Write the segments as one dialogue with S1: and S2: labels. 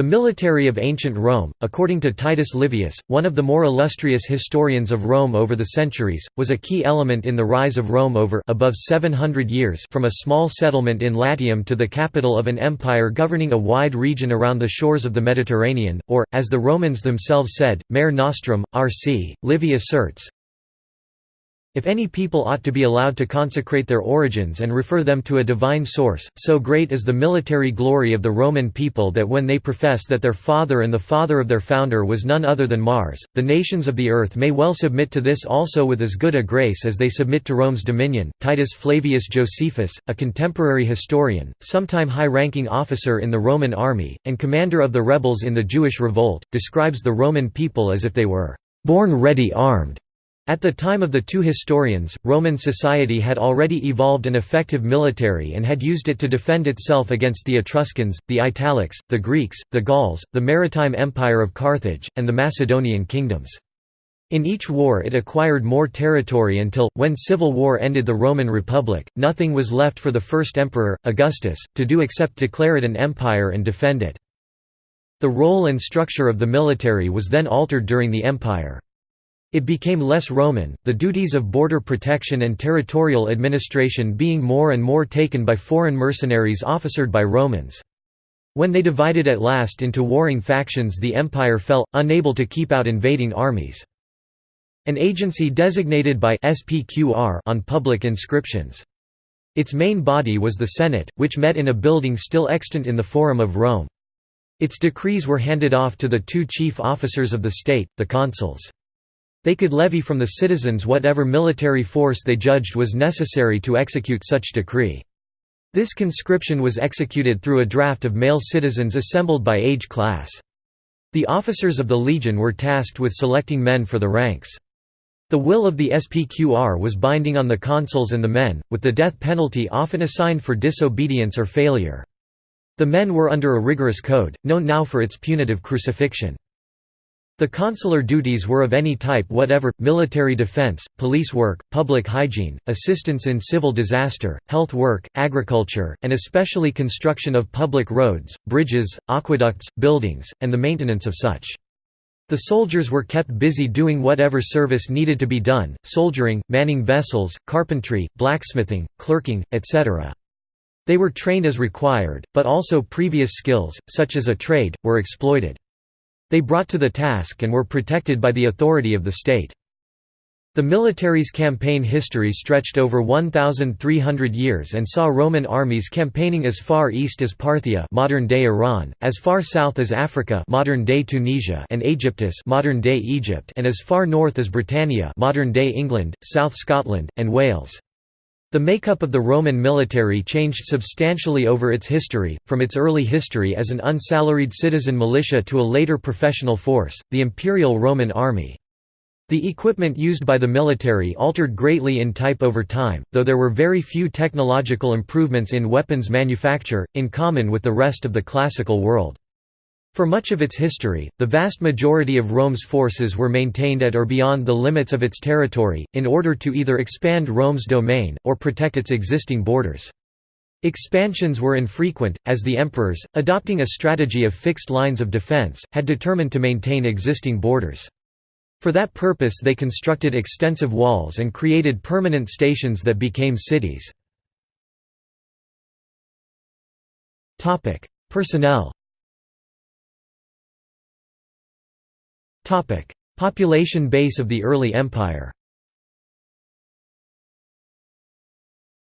S1: The military of ancient Rome, according to Titus Livius, one of the more illustrious historians of Rome over the centuries, was a key element in the rise of Rome over above 700 years from a small settlement in Latium to the capital of an empire governing a wide region around the shores of the Mediterranean, or, as the Romans themselves said, Mare Nostrum, RC. Livy asserts, if any people ought to be allowed to consecrate their origins and refer them to a divine source, so great is the military glory of the Roman people that when they profess that their father and the father of their founder was none other than Mars, the nations of the earth may well submit to this also with as good a grace as they submit to Rome's dominion. Titus Flavius Josephus, a contemporary historian, sometime high-ranking officer in the Roman army, and commander of the rebels in the Jewish revolt, describes the Roman people as if they were born ready armed at the time of the two historians, Roman society had already evolved an effective military and had used it to defend itself against the Etruscans, the Italics, the Greeks, the Gauls, the maritime empire of Carthage, and the Macedonian kingdoms. In each war it acquired more territory until, when civil war ended the Roman Republic, nothing was left for the first emperor, Augustus, to do except declare it an empire and defend it. The role and structure of the military was then altered during the empire. It became less Roman, the duties of border protection and territorial administration being more and more taken by foreign mercenaries officered by Romans. When they divided at last into warring factions the empire fell, unable to keep out invading armies. An agency designated by SPQR on public inscriptions. Its main body was the Senate, which met in a building still extant in the Forum of Rome. Its decrees were handed off to the two chief officers of the state, the consuls. They could levy from the citizens whatever military force they judged was necessary to execute such decree. This conscription was executed through a draft of male citizens assembled by age class. The officers of the legion were tasked with selecting men for the ranks. The will of the SPQR was binding on the consuls and the men, with the death penalty often assigned for disobedience or failure. The men were under a rigorous code, known now for its punitive crucifixion. The consular duties were of any type whatever, military defense, police work, public hygiene, assistance in civil disaster, health work, agriculture, and especially construction of public roads, bridges, aqueducts, buildings, and the maintenance of such. The soldiers were kept busy doing whatever service needed to be done, soldiering, manning vessels, carpentry, blacksmithing, clerking, etc. They were trained as required, but also previous skills, such as a trade, were exploited. They brought to the task and were protected by the authority of the state. The military's campaign history stretched over 1,300 years and saw Roman armies campaigning as far east as Parthia modern-day Iran, as far south as Africa modern-day Tunisia and Aegyptus modern-day Egypt and as far north as Britannia modern-day England, South Scotland, and Wales. The makeup of the Roman military changed substantially over its history, from its early history as an unsalaried citizen militia to a later professional force, the Imperial Roman Army. The equipment used by the military altered greatly in type over time, though there were very few technological improvements in weapons manufacture, in common with the rest of the classical world. For much of its history, the vast majority of Rome's forces were maintained at or beyond the limits of its territory, in order to either expand Rome's domain, or protect its existing borders. Expansions were infrequent, as the emperors, adopting a strategy of fixed lines of defense, had determined to maintain existing borders. For that purpose they constructed extensive walls and created permanent stations that became cities. Personnel Population base of the early empire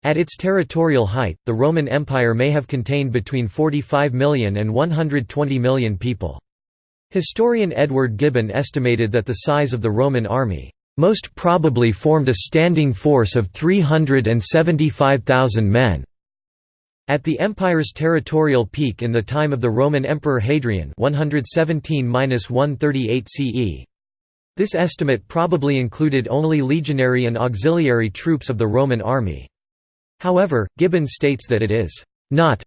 S1: At its territorial height, the Roman Empire may have contained between 45 million and 120 million people. Historian Edward Gibbon estimated that the size of the Roman army, "...most probably formed a standing force of 375,000 men." At the empire's territorial peak in the time of the Roman Emperor Hadrian 117–138 CE. This estimate probably included only legionary and auxiliary troops of the Roman army. However, Gibbon states that it is not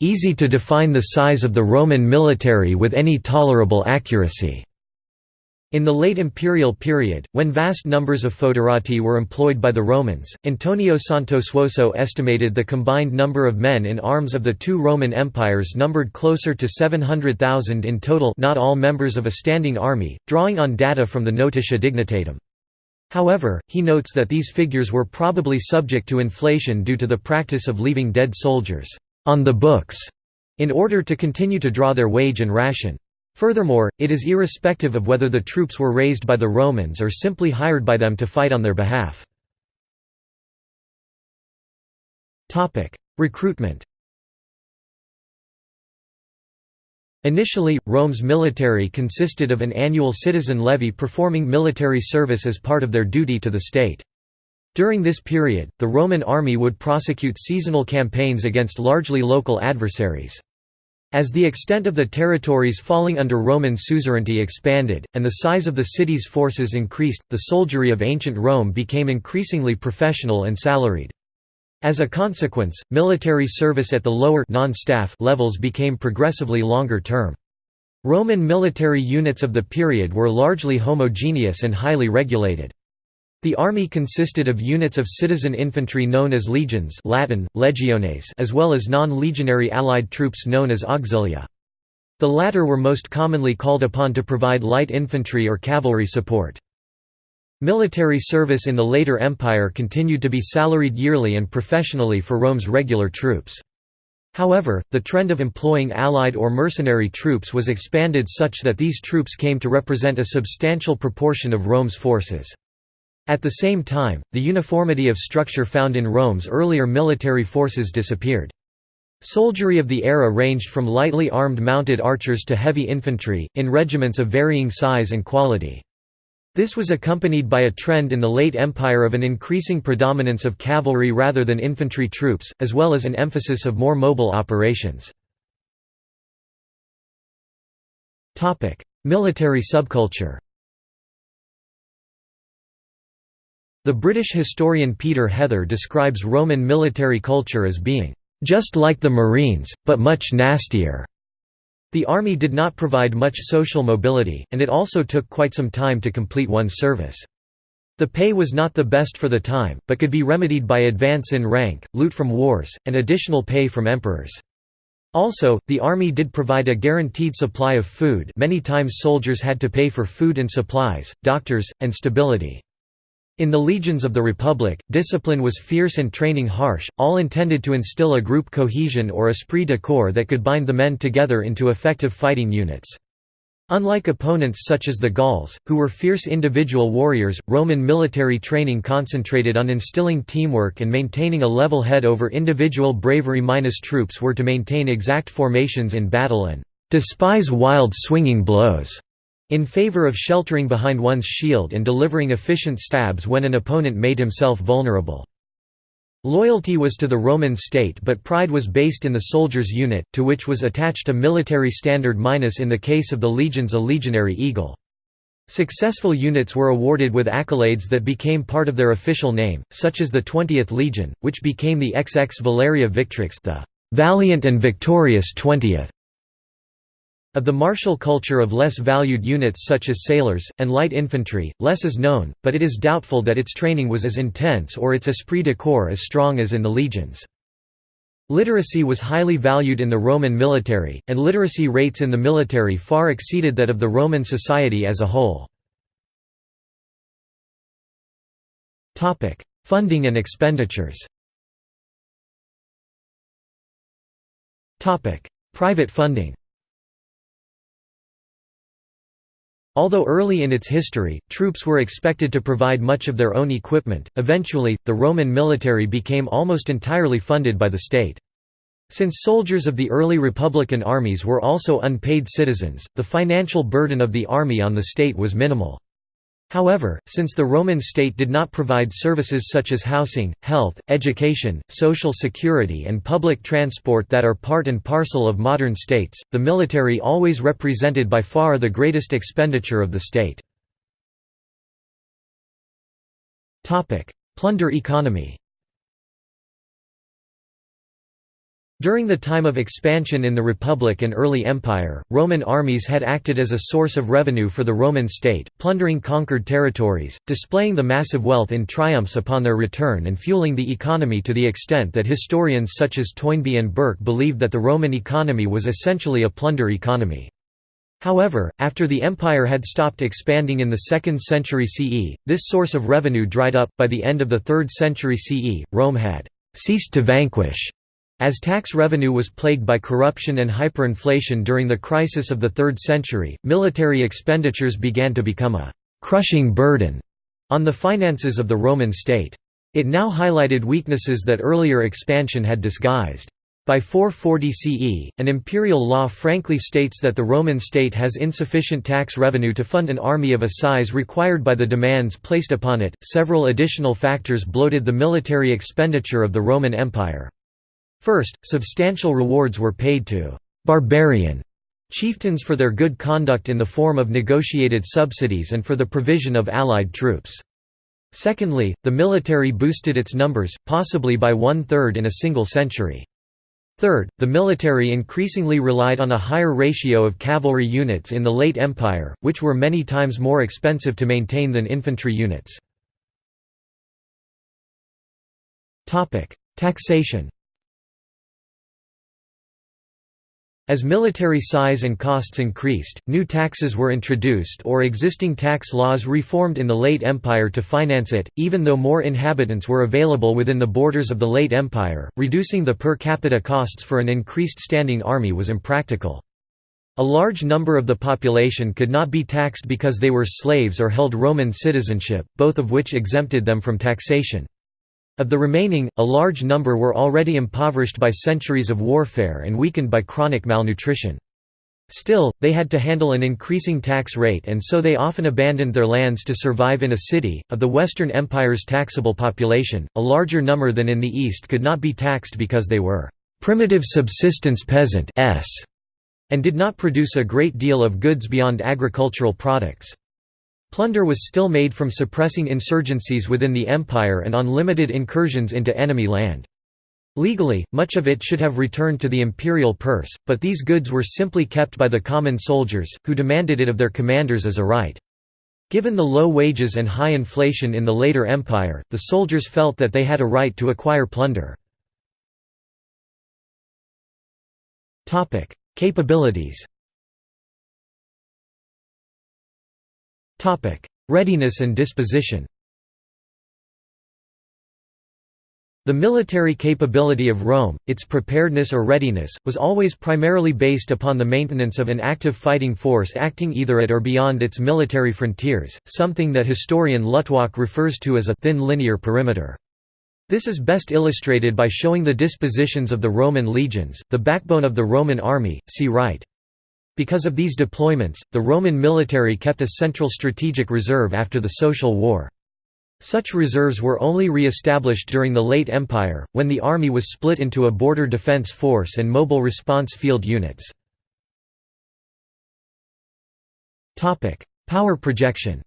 S1: easy to define the size of the Roman military with any tolerable accuracy. In the late imperial period, when vast numbers of foederati were employed by the Romans, Antonio Santosuosso estimated the combined number of men in arms of the two Roman empires numbered closer to 700,000 in total not all members of a standing army, drawing on data from the Notitia Dignitatum. However, he notes that these figures were probably subject to inflation due to the practice of leaving dead soldiers on the books in order to continue to draw their wage and ration. Furthermore, it is irrespective of whether the troops were raised by the Romans or simply hired by them to fight on their behalf. Recruitment Initially, Rome's military consisted of an annual citizen levy performing military service as part of their duty to the state. During this period, the Roman army would prosecute seasonal campaigns against largely local adversaries. As the extent of the territories falling under Roman suzerainty expanded, and the size of the city's forces increased, the soldiery of ancient Rome became increasingly professional and salaried. As a consequence, military service at the lower non-staff levels became progressively longer term. Roman military units of the period were largely homogeneous and highly regulated. The army consisted of units of citizen infantry known as legions Latin, legiones as well as non-legionary allied troops known as auxilia. The latter were most commonly called upon to provide light infantry or cavalry support. Military service in the later empire continued to be salaried yearly and professionally for Rome's regular troops. However, the trend of employing allied or mercenary troops was expanded such that these troops came to represent a substantial proportion of Rome's forces. At the same time, the uniformity of structure found in Rome's earlier military forces disappeared. Soldiery of the era ranged from lightly armed mounted archers to heavy infantry, in regiments of varying size and quality. This was accompanied by a trend in the late Empire of an increasing predominance of cavalry rather than infantry troops, as well as an emphasis of more mobile operations. Military subculture The British historian Peter Heather describes Roman military culture as being, "...just like the Marines, but much nastier." The army did not provide much social mobility, and it also took quite some time to complete one's service. The pay was not the best for the time, but could be remedied by advance in rank, loot from wars, and additional pay from emperors. Also, the army did provide a guaranteed supply of food many times soldiers had to pay for food and supplies, doctors, and stability. In the legions of the Republic, discipline was fierce and training harsh, all intended to instill a group cohesion or esprit de corps that could bind the men together into effective fighting units. Unlike opponents such as the Gauls, who were fierce individual warriors, Roman military training concentrated on instilling teamwork and maintaining a level head over individual bravery. Minus troops were to maintain exact formations in battle and despise wild swinging blows in favor of sheltering behind one's shield and delivering efficient stabs when an opponent made himself vulnerable. Loyalty was to the Roman state but pride was based in the soldier's unit, to which was attached a military standard minus in the case of the legions a legionary eagle. Successful units were awarded with accolades that became part of their official name, such as the 20th Legion, which became the XX Valeria Victrix the valiant and victorious 20th. Of the martial culture of less valued units such as sailors, and light infantry, less is known, but it is doubtful that its training was as intense or its esprit de corps as strong as in the legions. Literacy was highly valued in the Roman military, and literacy rates in the military far exceeded that of the Roman society as a whole. Funding and expenditures Private funding Although early in its history, troops were expected to provide much of their own equipment, eventually, the Roman military became almost entirely funded by the state. Since soldiers of the early republican armies were also unpaid citizens, the financial burden of the army on the state was minimal. However, since the Roman state did not provide services such as housing, health, education, social security and public transport that are part and parcel of modern states, the military always represented by far the greatest expenditure of the state. Plunder economy During the time of expansion in the Republic and early Empire, Roman armies had acted as a source of revenue for the Roman state, plundering conquered territories, displaying the massive wealth in triumphs upon their return and fueling the economy to the extent that historians such as Toynbee and Burke believed that the Roman economy was essentially a plunder economy. However, after the empire had stopped expanding in the 2nd century CE, this source of revenue dried up. By the end of the 3rd century CE, Rome had ceased to vanquish as tax revenue was plagued by corruption and hyperinflation during the crisis of the 3rd century, military expenditures began to become a «crushing burden» on the finances of the Roman state. It now highlighted weaknesses that earlier expansion had disguised. By 440 CE, an imperial law frankly states that the Roman state has insufficient tax revenue to fund an army of a size required by the demands placed upon it. Several additional factors bloated the military expenditure of the Roman Empire. First, substantial rewards were paid to «barbarian» chieftains for their good conduct in the form of negotiated subsidies and for the provision of allied troops. Secondly, the military boosted its numbers, possibly by one-third in a single century. Third, the military increasingly relied on a higher ratio of cavalry units in the late Empire, which were many times more expensive to maintain than infantry units. Taxation As military size and costs increased, new taxes were introduced or existing tax laws reformed in the late Empire to finance it, even though more inhabitants were available within the borders of the late Empire, reducing the per capita costs for an increased standing army was impractical. A large number of the population could not be taxed because they were slaves or held Roman citizenship, both of which exempted them from taxation. Of the remaining, a large number were already impoverished by centuries of warfare and weakened by chronic malnutrition. Still, they had to handle an increasing tax rate and so they often abandoned their lands to survive in a city. Of the Western Empire's taxable population, a larger number than in the East could not be taxed because they were primitive subsistence peasant and did not produce a great deal of goods beyond agricultural products. Plunder was still made from suppressing insurgencies within the empire and on limited incursions into enemy land. Legally, much of it should have returned to the imperial purse, but these goods were simply kept by the common soldiers, who demanded it of their commanders as a right. Given the low wages and high inflation in the later empire, the soldiers felt that they had a right to acquire plunder. Capabilities Readiness and disposition The military capability of Rome, its preparedness or readiness, was always primarily based upon the maintenance of an active fighting force acting either at or beyond its military frontiers, something that historian Luttwak refers to as a «thin linear perimeter». This is best illustrated by showing the dispositions of the Roman legions, the backbone of the Roman army, see right. Because of these deployments, the Roman military kept a central strategic reserve after the Social War. Such reserves were only re-established during the late Empire, when the army was split into a border defense force and mobile response field units. Power projection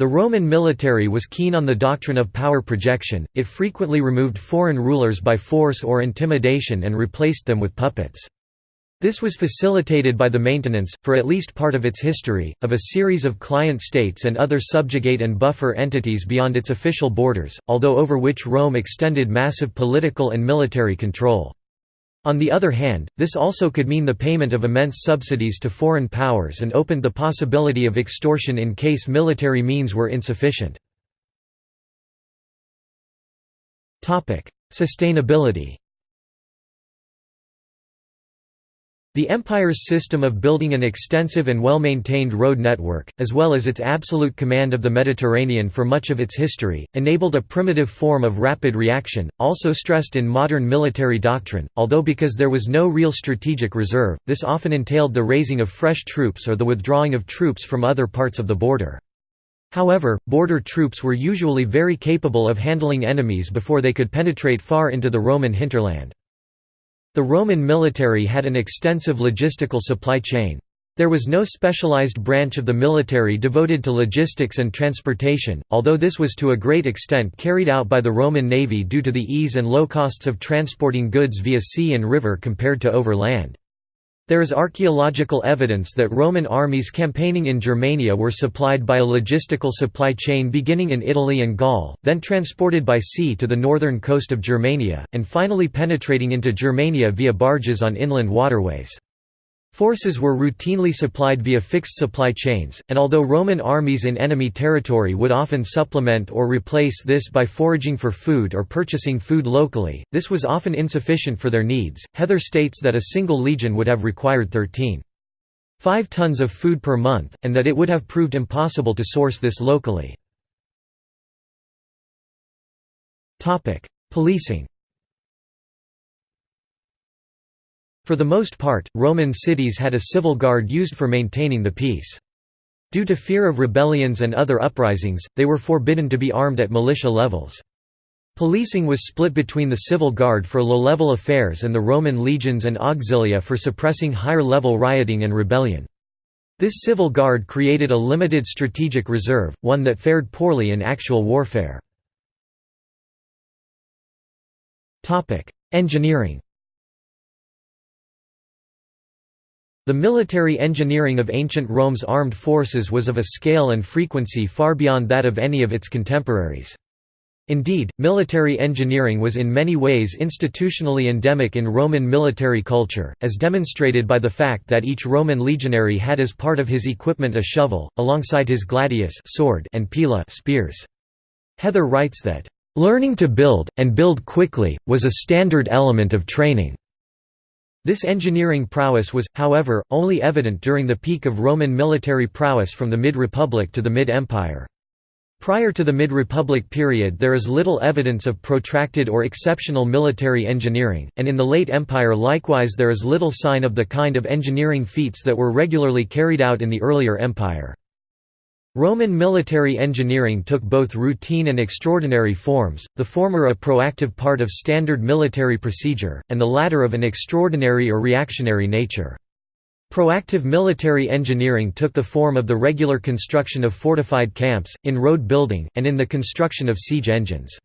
S1: The Roman military was keen on the doctrine of power projection, it frequently removed foreign rulers by force or intimidation and replaced them with puppets. This was facilitated by the maintenance, for at least part of its history, of a series of client states and other subjugate and buffer entities beyond its official borders, although over which Rome extended massive political and military control. On the other hand, this also could mean the payment of immense subsidies to foreign powers and opened the possibility of extortion in case military means were insufficient. Sustainability The empire's system of building an extensive and well-maintained road network, as well as its absolute command of the Mediterranean for much of its history, enabled a primitive form of rapid reaction, also stressed in modern military doctrine, although because there was no real strategic reserve, this often entailed the raising of fresh troops or the withdrawing of troops from other parts of the border. However, border troops were usually very capable of handling enemies before they could penetrate far into the Roman hinterland. The Roman military had an extensive logistical supply chain. There was no specialized branch of the military devoted to logistics and transportation, although this was to a great extent carried out by the Roman navy due to the ease and low costs of transporting goods via sea and river compared to over land. There is archaeological evidence that Roman armies campaigning in Germania were supplied by a logistical supply chain beginning in Italy and Gaul, then transported by sea to the northern coast of Germania, and finally penetrating into Germania via barges on inland waterways. Forces were routinely supplied via fixed supply chains, and although Roman armies in enemy territory would often supplement or replace this by foraging for food or purchasing food locally, this was often insufficient for their needs. Heather states that a single legion would have required 13.5 tons of food per month, and that it would have proved impossible to source this locally. Policing For the most part, Roman cities had a civil guard used for maintaining the peace. Due to fear of rebellions and other uprisings, they were forbidden to be armed at militia levels. Policing was split between the civil guard for low-level affairs and the Roman legions and auxilia for suppressing higher-level rioting and rebellion. This civil guard created a limited strategic reserve, one that fared poorly in actual warfare. Engineering The military engineering of ancient Rome's armed forces was of a scale and frequency far beyond that of any of its contemporaries. Indeed, military engineering was in many ways institutionally endemic in Roman military culture, as demonstrated by the fact that each Roman legionary had as part of his equipment a shovel, alongside his gladius sword and pila spears. Heather writes that, "...learning to build, and build quickly, was a standard element of training." This engineering prowess was, however, only evident during the peak of Roman military prowess from the mid-Republic to the mid-Empire. Prior to the mid-Republic period there is little evidence of protracted or exceptional military engineering, and in the late Empire likewise there is little sign of the kind of engineering feats that were regularly carried out in the earlier empire. Roman military engineering took both routine and extraordinary forms, the former a proactive part of standard military procedure, and the latter of an extraordinary or reactionary nature. Proactive military engineering took the form of the regular construction of fortified camps, in road building, and in the construction of siege engines.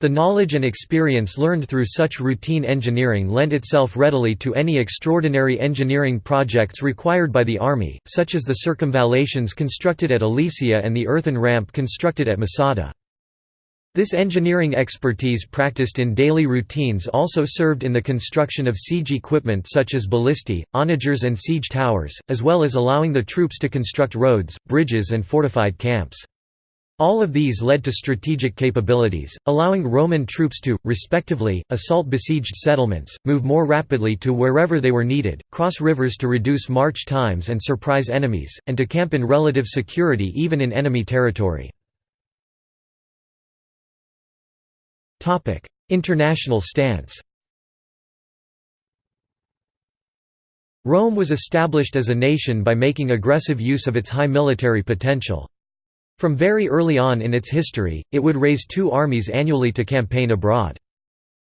S1: The knowledge and experience learned through such routine engineering lent itself readily to any extraordinary engineering projects required by the army, such as the circumvallations constructed at Alesia and the earthen ramp constructed at Masada. This engineering expertise practiced in daily routines also served in the construction of siege equipment such as ballistae, onagers and siege towers, as well as allowing the troops to construct roads, bridges and fortified camps. All of these led to strategic capabilities, allowing Roman troops to, respectively, assault besieged settlements, move more rapidly to wherever they were needed, cross rivers to reduce march times and surprise enemies, and to camp in relative security even in enemy territory. International stance Rome was established as a nation by making aggressive use of its high military potential. From very early on in its history, it would raise two armies annually to campaign abroad.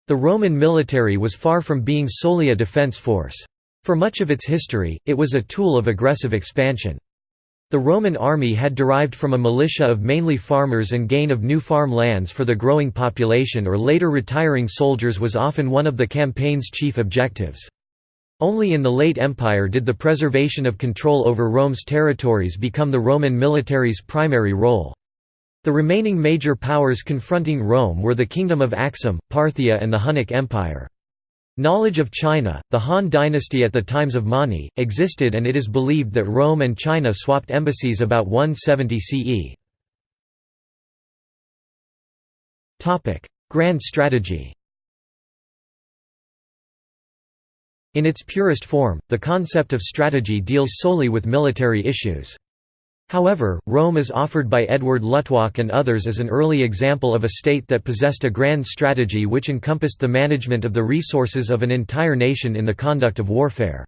S1: The Roman military was far from being solely a defense force. For much of its history, it was a tool of aggressive expansion. The Roman army had derived from a militia of mainly farmers and gain of new farm lands for the growing population or later retiring soldiers was often one of the campaign's chief objectives. Only in the late Empire did the preservation of control over Rome's territories become the Roman military's primary role. The remaining major powers confronting Rome were the Kingdom of Axum, Parthia and the Hunnic Empire. Knowledge of China, the Han dynasty at the times of Mani, existed and it is believed that Rome and China swapped embassies about 170 CE. Grand strategy In its purest form, the concept of strategy deals solely with military issues. However, Rome is offered by Edward Luttwak and others as an early example of a state that possessed a grand strategy which encompassed the management of the resources of an entire nation in the conduct of warfare.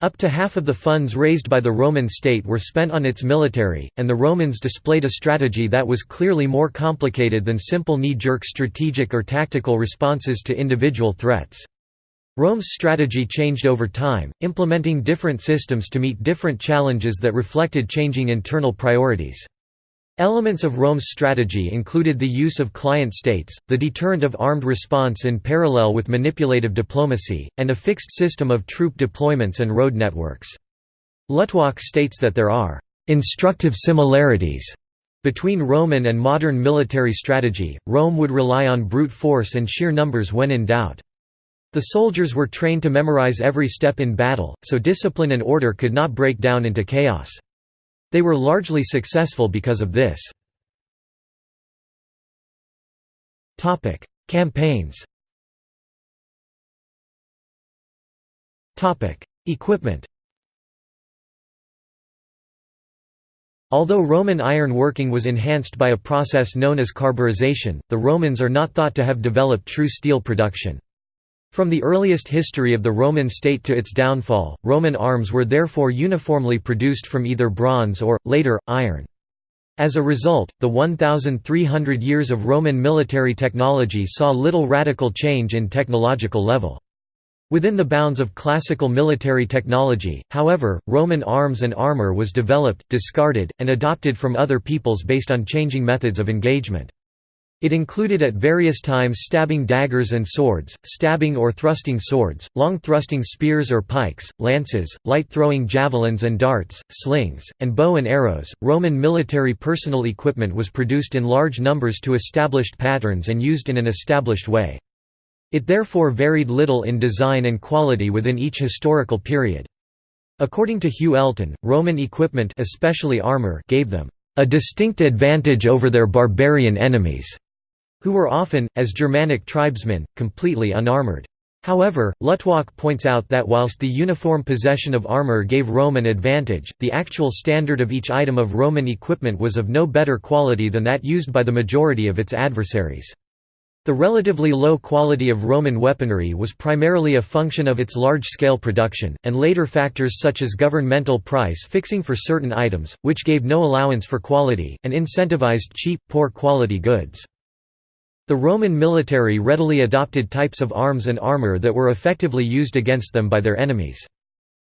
S1: Up to half of the funds raised by the Roman state were spent on its military, and the Romans displayed a strategy that was clearly more complicated than simple knee-jerk strategic or tactical responses to individual threats. Rome's strategy changed over time, implementing different systems to meet different challenges that reflected changing internal priorities. Elements of Rome's strategy included the use of client states, the deterrent of armed response in parallel with manipulative diplomacy, and a fixed system of troop deployments and road networks. Luttwak states that there are «instructive similarities» between Roman and modern military strategy, Rome would rely on brute force and sheer numbers when in doubt. The soldiers were trained to memorize every step in battle, so discipline and order could not break down into chaos. They were largely successful because of this. Campaigns Equipment Although Roman iron working was enhanced by a process known as carburization, the Romans are not thought to have developed true steel production. From the earliest history of the Roman state to its downfall, Roman arms were therefore uniformly produced from either bronze or, later, iron. As a result, the 1,300 years of Roman military technology saw little radical change in technological level. Within the bounds of classical military technology, however, Roman arms and armor was developed, discarded, and adopted from other peoples based on changing methods of engagement. It included at various times stabbing daggers and swords, stabbing or thrusting swords, long thrusting spears or pikes, lances, light throwing javelins and darts, slings, and bow and arrows. Roman military personal equipment was produced in large numbers to established patterns and used in an established way. It therefore varied little in design and quality within each historical period. According to Hugh Elton, Roman equipment especially armor gave them a distinct advantage over their barbarian enemies who were often, as Germanic tribesmen, completely unarmored. However, Luttwak points out that whilst the uniform possession of armor gave Rome an advantage, the actual standard of each item of Roman equipment was of no better quality than that used by the majority of its adversaries. The relatively low quality of Roman weaponry was primarily a function of its large-scale production, and later factors such as governmental price fixing for certain items, which gave no allowance for quality, and incentivized cheap, poor quality goods. The Roman military readily adopted types of arms and armor that were effectively used against them by their enemies.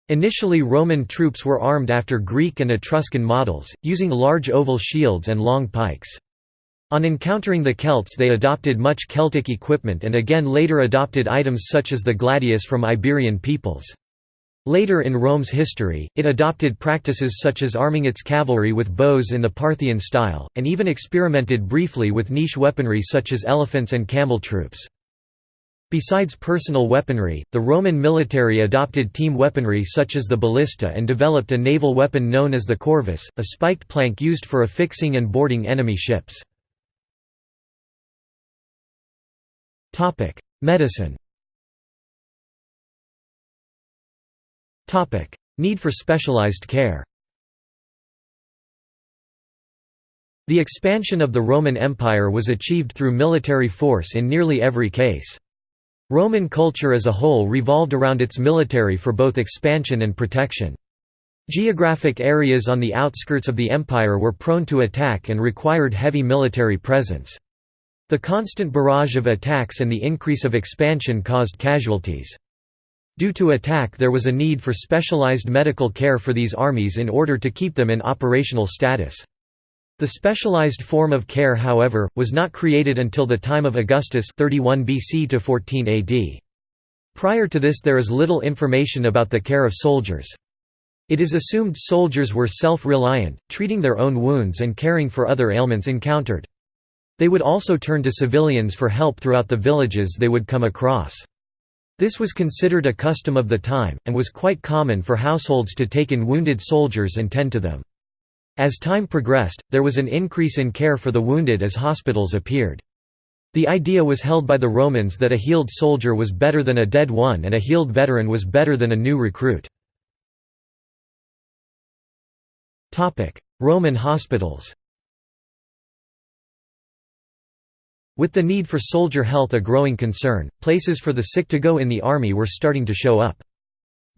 S1: Initially Roman troops were armed after Greek and Etruscan models, using large oval shields and long pikes. On encountering the Celts they adopted much Celtic equipment and again later adopted items such as the gladius from Iberian peoples. Later in Rome's history, it adopted practices such as arming its cavalry with bows in the Parthian style, and even experimented briefly with niche weaponry such as elephants and camel troops. Besides personal weaponry, the Roman military adopted team weaponry such as the ballista and developed a naval weapon known as the corvus, a spiked plank used for affixing and boarding enemy ships. Medicine Need for specialized care The expansion of the Roman Empire was achieved through military force in nearly every case. Roman culture as a whole revolved around its military for both expansion and protection. Geographic areas on the outskirts of the empire were prone to attack and required heavy military presence. The constant barrage of attacks and the increase of expansion caused casualties. Due to attack there was a need for specialized medical care for these armies in order to keep them in operational status. The specialized form of care however, was not created until the time of Augustus 31 BC to 14 AD. Prior to this there is little information about the care of soldiers. It is assumed soldiers were self-reliant, treating their own wounds and caring for other ailments encountered. They would also turn to civilians for help throughout the villages they would come across. This was considered a custom of the time, and was quite common for households to take in wounded soldiers and tend to them. As time progressed, there was an increase in care for the wounded as hospitals appeared. The idea was held by the Romans that a healed soldier was better than a dead one and a healed veteran was better than a new recruit. Roman hospitals With the need for soldier health a growing concern, places for the sick to go in the army were starting to show up.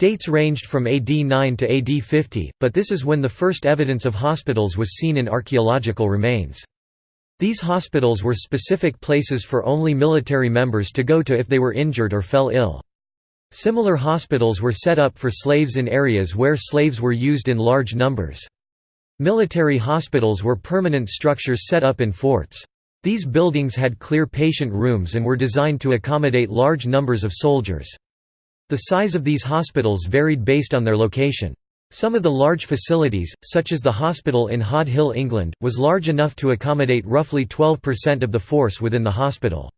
S1: Dates ranged from AD 9 to AD 50, but this is when the first evidence of hospitals was seen in archaeological remains. These hospitals were specific places for only military members to go to if they were injured or fell ill. Similar hospitals were set up for slaves in areas where slaves were used in large numbers. Military hospitals were permanent structures set up in forts. These buildings had clear patient rooms and were designed to accommodate large numbers of soldiers. The size of these hospitals varied based on their location. Some of the large facilities, such as the hospital in Hod Hill, England, was large enough to accommodate roughly 12% of the force within the hospital.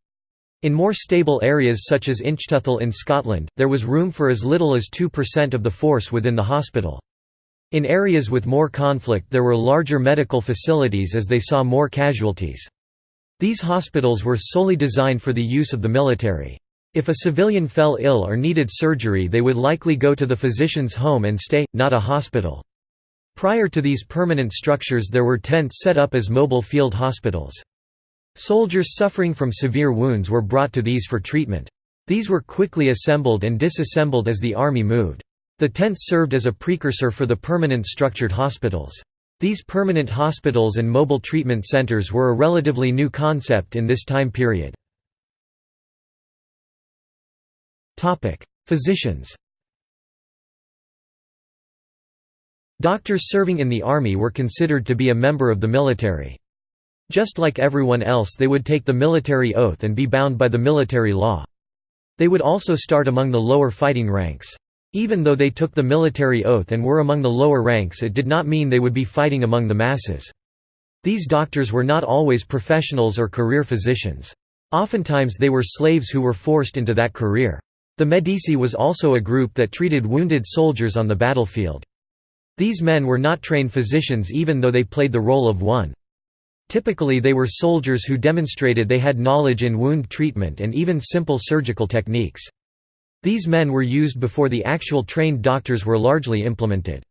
S1: In more stable areas such as Inchtuthil in Scotland, there was room for as little as 2% of the force within the hospital. In areas with more conflict there were larger medical facilities as they saw more casualties. These hospitals were solely designed for the use of the military. If a civilian fell ill or needed surgery they would likely go to the physician's home and stay, not a hospital. Prior to these permanent structures there were tents set up as mobile field hospitals. Soldiers suffering from severe wounds were brought to these for treatment. These were quickly assembled and disassembled as the army moved. The tents served as a precursor for the permanent structured hospitals. These permanent hospitals and mobile treatment centers were a relatively new concept in this time period. Physicians Doctors serving in the army were considered to be a member of the military. Just like everyone else they would take the military oath and be bound by the military law. They would also start among the lower fighting ranks. Even though they took the military oath and were among the lower ranks it did not mean they would be fighting among the masses. These doctors were not always professionals or career physicians. Oftentimes they were slaves who were forced into that career. The Medici was also a group that treated wounded soldiers on the battlefield. These men were not trained physicians even though they played the role of one. Typically they were soldiers who demonstrated they had knowledge in wound treatment and even simple surgical techniques. These men were used before the actual trained doctors were largely implemented.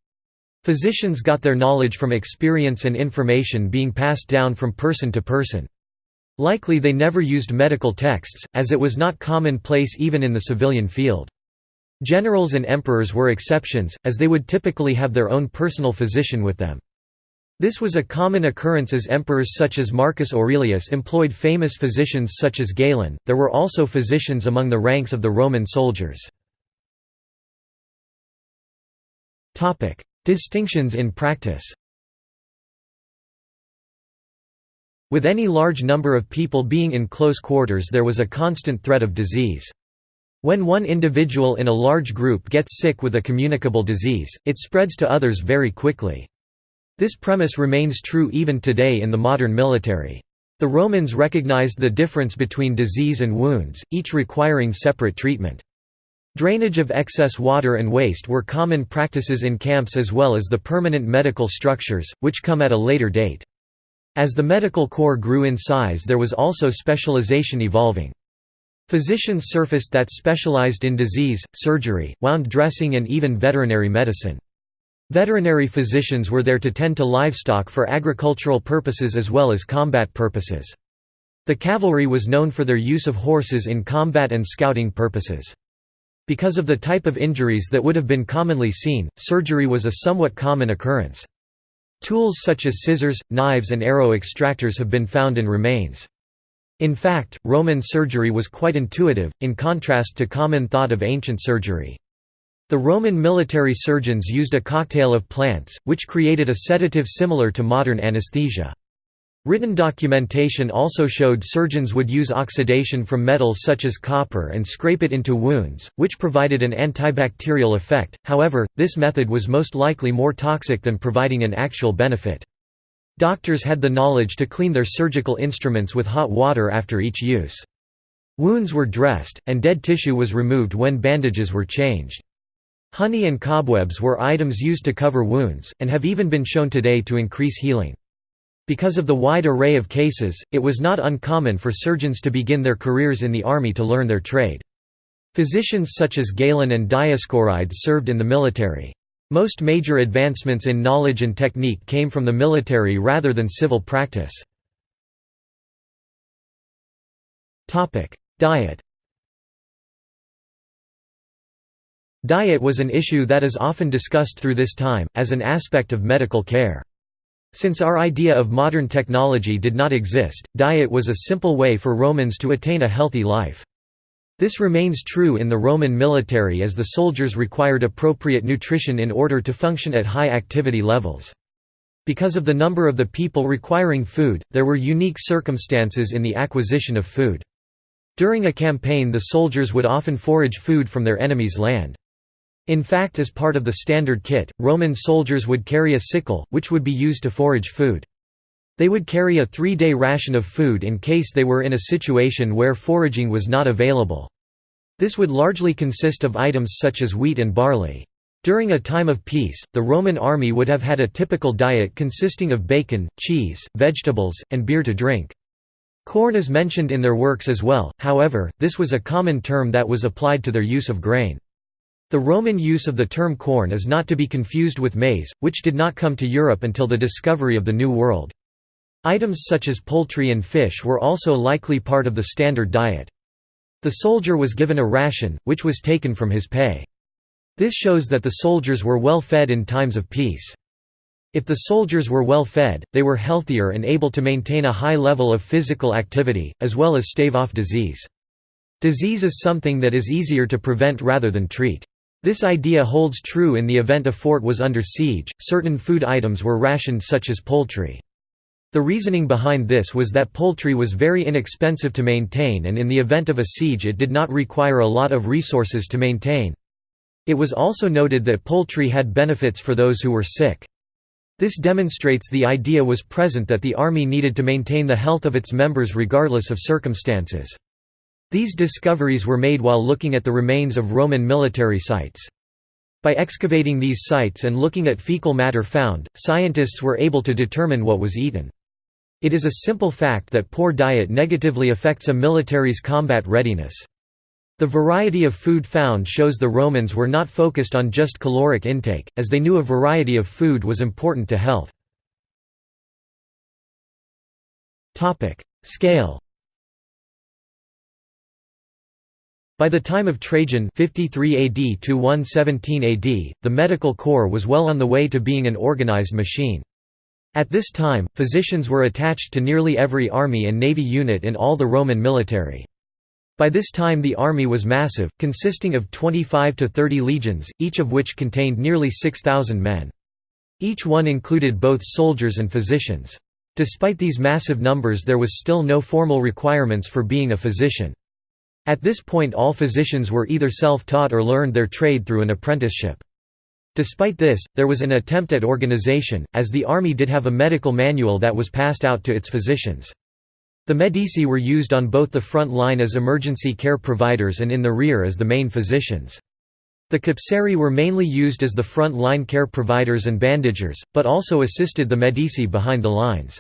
S1: Physicians got their knowledge from experience and information being passed down from person to person. Likely they never used medical texts, as it was not commonplace even in the civilian field. Generals and emperors were exceptions, as they would typically have their own personal physician with them. This was a common occurrence as emperors such as Marcus Aurelius employed famous physicians such as Galen. There were also physicians among the ranks of the Roman soldiers. Topic: Distinctions in practice. With any large number of people being in close quarters there was a constant threat of disease. When one individual in a large group gets sick with a communicable disease, it spreads to others very quickly. This premise remains true even today in the modern military. The Romans recognized the difference between disease and wounds, each requiring separate treatment. Drainage of excess water and waste were common practices in camps as well as the permanent medical structures, which come at a later date. As the medical corps grew in size there was also specialization evolving. Physicians surfaced that specialized in disease, surgery, wound dressing and even veterinary medicine. Veterinary physicians were there to tend to livestock for agricultural purposes as well as combat purposes. The cavalry was known for their use of horses in combat and scouting purposes. Because of the type of injuries that would have been commonly seen, surgery was a somewhat common occurrence. Tools such as scissors, knives and arrow extractors have been found in remains. In fact, Roman surgery was quite intuitive, in contrast to common thought of ancient surgery. The Roman military surgeons used a cocktail of plants, which created a sedative similar to modern anesthesia. Written documentation also showed surgeons would use oxidation from metals such as copper and scrape it into wounds, which provided an antibacterial effect, however, this method was most likely more toxic than providing an actual benefit. Doctors had the knowledge to clean their surgical instruments with hot water after each use. Wounds were dressed, and dead tissue was removed when bandages were changed. Honey and cobwebs were items used to cover wounds, and have even been shown today to increase healing. Because of the wide array of cases, it was not uncommon for surgeons to begin their careers in the army to learn their trade. Physicians such as Galen and Dioscorides served in the military. Most major advancements in knowledge and technique came from the military rather than civil practice. Diet Diet was an issue that is often discussed through this time, as an aspect of medical care. Since our idea of modern technology did not exist, diet was a simple way for Romans to attain a healthy life. This remains true in the Roman military as the soldiers required appropriate nutrition in order to function at high activity levels. Because of the number of the people requiring food, there were unique circumstances in the acquisition of food. During a campaign the soldiers would often forage food from their enemy's land. In fact as part of the standard kit, Roman soldiers would carry a sickle, which would be used to forage food. They would carry a three-day ration of food in case they were in a situation where foraging was not available. This would largely consist of items such as wheat and barley. During a time of peace, the Roman army would have had a typical diet consisting of bacon, cheese, vegetables, and beer to drink. Corn is mentioned in their works as well, however, this was a common term that was applied to their use of grain. The Roman use of the term corn is not to be confused with maize, which did not come to Europe until the discovery of the New World. Items such as poultry and fish were also likely part of the standard diet. The soldier was given a ration, which was taken from his pay. This shows that the soldiers were well fed in times of peace. If the soldiers were well fed, they were healthier and able to maintain a high level of physical activity, as well as stave off disease. Disease is something that is easier to prevent rather than treat. This idea holds true in the event a fort was under siege, certain food items were rationed such as poultry. The reasoning behind this was that poultry was very inexpensive to maintain and in the event of a siege it did not require a lot of resources to maintain. It was also noted that poultry had benefits for those who were sick. This demonstrates the idea was present that the army needed to maintain the health of its members regardless of circumstances. These discoveries were made while looking at the remains of Roman military sites. By excavating these sites and looking at fecal matter found, scientists were able to determine what was eaten. It is a simple fact that poor diet negatively affects a military's combat readiness. The variety of food found shows the Romans were not focused on just caloric intake, as they knew a variety of food was important to health. Scale By the time of Trajan 53 AD to 117 AD, the medical corps was well on the way to being an organized machine. At this time, physicians were attached to nearly every army and navy unit in all the Roman military. By this time the army was massive, consisting of 25 to 30 legions, each of which contained nearly 6,000 men. Each one included both soldiers and physicians. Despite these massive numbers there was still no formal requirements for being a physician. At this point all physicians were either self-taught or learned their trade through an apprenticeship. Despite this, there was an attempt at organization, as the army did have a medical manual that was passed out to its physicians. The Medici were used on both the front line as emergency care providers and in the rear as the main physicians. The Capsari were mainly used as the front line care providers and bandagers, but also assisted the Medici behind the lines.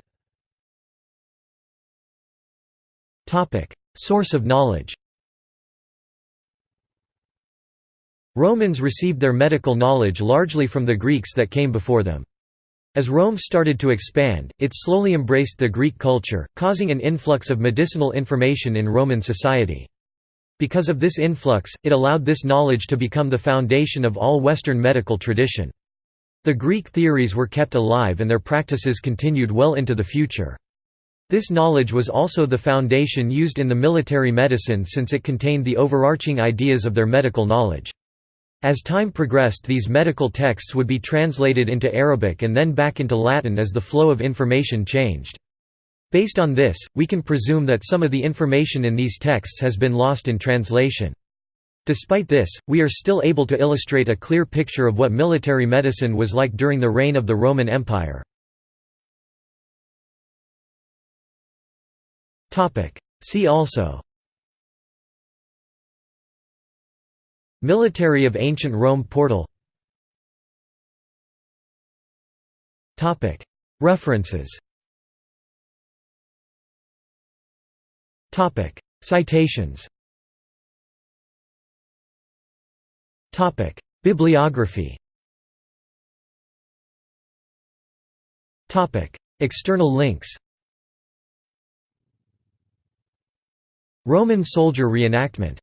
S1: Source of knowledge Romans received their medical knowledge largely from the Greeks that came before them. As Rome started to expand, it slowly embraced the Greek culture, causing an influx of medicinal information in Roman society. Because of this influx, it allowed this knowledge to become the foundation of all Western medical tradition. The Greek theories were kept alive and their practices continued well into the future. This knowledge was also the foundation used in the military medicine since it contained the overarching ideas of their medical knowledge. As time progressed these medical texts would be translated into Arabic and then back into Latin as the flow of information changed. Based on this, we can presume that some of the information in these texts has been lost in translation. Despite this, we are still able to illustrate a clear picture of what military medicine was like during the reign of the Roman Empire. See also Military of Ancient Rome portal. References. Citations. Bibliography. External links. Roman soldier reenactment